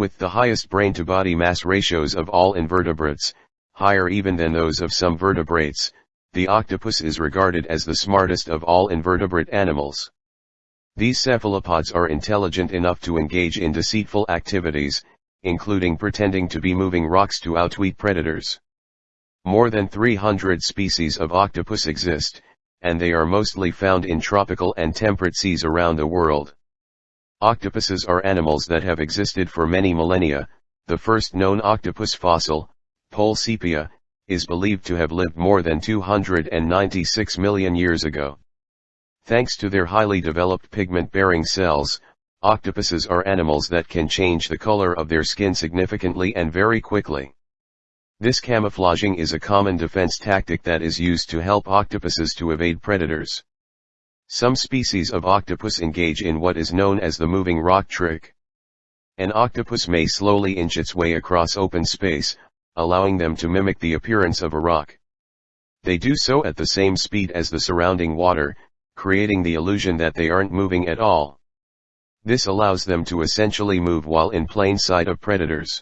With the highest brain-to-body mass ratios of all invertebrates, higher even than those of some vertebrates, the octopus is regarded as the smartest of all invertebrate animals. These cephalopods are intelligent enough to engage in deceitful activities, including pretending to be moving rocks to outwit predators. More than 300 species of octopus exist, and they are mostly found in tropical and temperate seas around the world. Octopuses are animals that have existed for many millennia, the first known octopus fossil, Pohlsepia, is believed to have lived more than 296 million years ago. Thanks to their highly developed pigment-bearing cells, octopuses are animals that can change the color of their skin significantly and very quickly. This camouflaging is a common defense tactic that is used to help octopuses to evade predators. Some species of octopus engage in what is known as the moving rock trick. An octopus may slowly inch its way across open space, allowing them to mimic the appearance of a rock. They do so at the same speed as the surrounding water, creating the illusion that they aren't moving at all. This allows them to essentially move while in plain sight of predators.